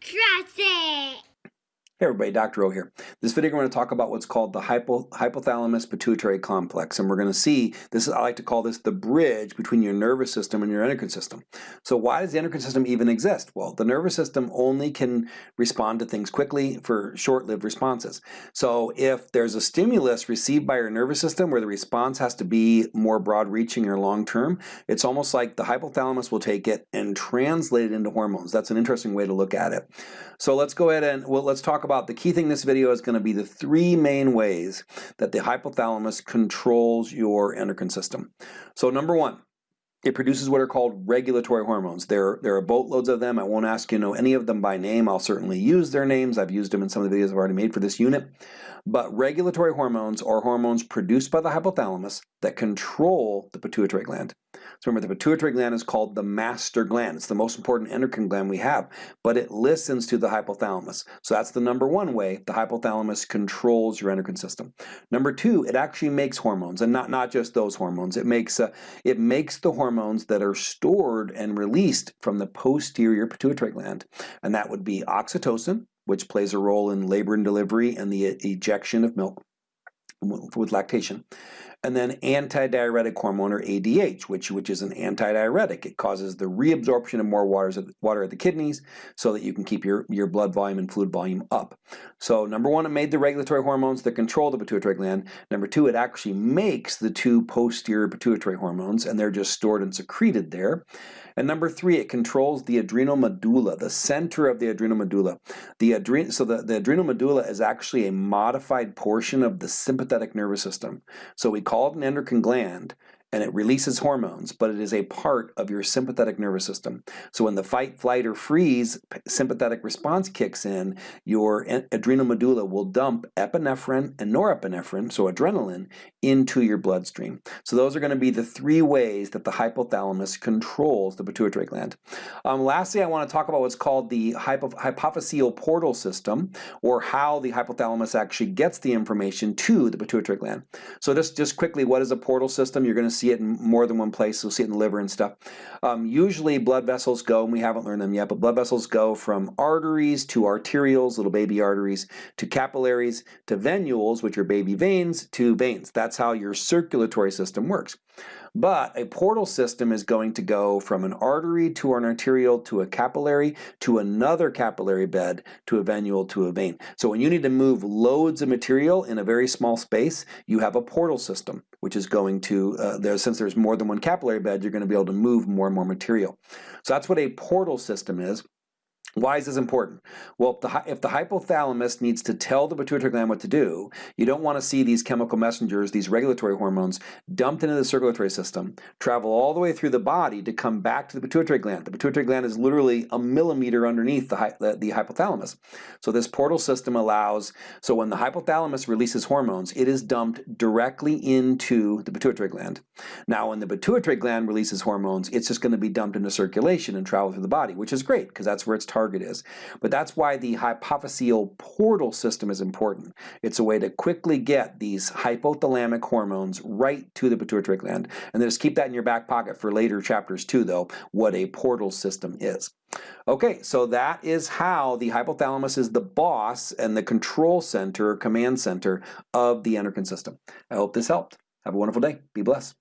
Trust it. Hey everybody, Dr. O here. This video we're going to talk about what's called the hypo, hypothalamus pituitary complex and we're going to see, this is, I like to call this the bridge between your nervous system and your endocrine system. So why does the endocrine system even exist? Well, the nervous system only can respond to things quickly for short-lived responses. So if there's a stimulus received by your nervous system where the response has to be more broad-reaching or long-term, it's almost like the hypothalamus will take it and translate it into hormones. That's an interesting way to look at it. So let's go ahead and well, let's talk about the key thing this video is going to be the three main ways that the hypothalamus controls your endocrine system. So number one, it produces what are called regulatory hormones. There, there are boatloads of them. I won't ask you to know any of them by name. I'll certainly use their names. I've used them in some of the videos I've already made for this unit. But regulatory hormones are hormones produced by the hypothalamus that control the pituitary gland. So remember, the pituitary gland is called the master gland. It's the most important endocrine gland we have, but it listens to the hypothalamus. So that's the number one way the hypothalamus controls your endocrine system. Number two, it actually makes hormones, and not, not just those hormones. It makes, uh, it makes the hormones that are stored and released from the posterior pituitary gland, and that would be oxytocin, which plays a role in labor and delivery and the uh, ejection of milk with lactation. And then antidiuretic hormone or ADH, which, which is an antidiuretic. It causes the reabsorption of more waters, water at the kidneys so that you can keep your, your blood volume and fluid volume up. So number one, it made the regulatory hormones that control the pituitary gland. Number two, it actually makes the two posterior pituitary hormones and they're just stored and secreted there. And number three, it controls the adrenal medulla, the center of the adrenal medulla. The adren so the, the adrenal medulla is actually a modified portion of the sympathetic nervous system. So we call it an endocrine gland, and it releases hormones, but it is a part of your sympathetic nervous system. So when the fight, flight, or freeze sympathetic response kicks in, your adrenal medulla will dump epinephrine and norepinephrine, so adrenaline, into your bloodstream. So those are going to be the three ways that the hypothalamus controls the pituitary gland. Um, lastly, I want to talk about what's called the hypo hypophyseal portal system, or how the hypothalamus actually gets the information to the pituitary gland. So just, just quickly, what is a portal system? You're going to see it in more than one place. You'll see it in the liver and stuff. Um, usually blood vessels go, and we haven't learned them yet, but blood vessels go from arteries to arterioles, little baby arteries, to capillaries, to venules, which are baby veins, to veins. That's how your circulatory system works. But a portal system is going to go from an artery to an arteriole to a capillary to another capillary bed to a venule to a vein. So when you need to move loads of material in a very small space, you have a portal system, which is going to, uh, there, since there's more than one capillary bed, you're going to be able to move more and more material. So that's what a portal system is. Why is this important? Well, if the, if the, hypothalamus needs to tell the pituitary gland what to do, you don't want to see these chemical messengers, these regulatory hormones, dumped into the circulatory system, travel all the way through the body to come back to the pituitary gland. The pituitary gland is literally a millimeter underneath the, the, the hypothalamus. So this portal system allows, so when the hypothalamus releases hormones, it is dumped directly into the pituitary gland. Now when the pituitary gland releases hormones, it's just going to be dumped into circulation and travel through the body, which is great because that's where it's targeted target is. But that's why the hypophyseal portal system is important. It's a way to quickly get these hypothalamic hormones right to the pituitary gland. And just keep that in your back pocket for later chapters too, though, what a portal system is. Okay, so that is how the hypothalamus is the boss and the control center, command center of the endocrine system. I hope this helped. Have a wonderful day. Be blessed.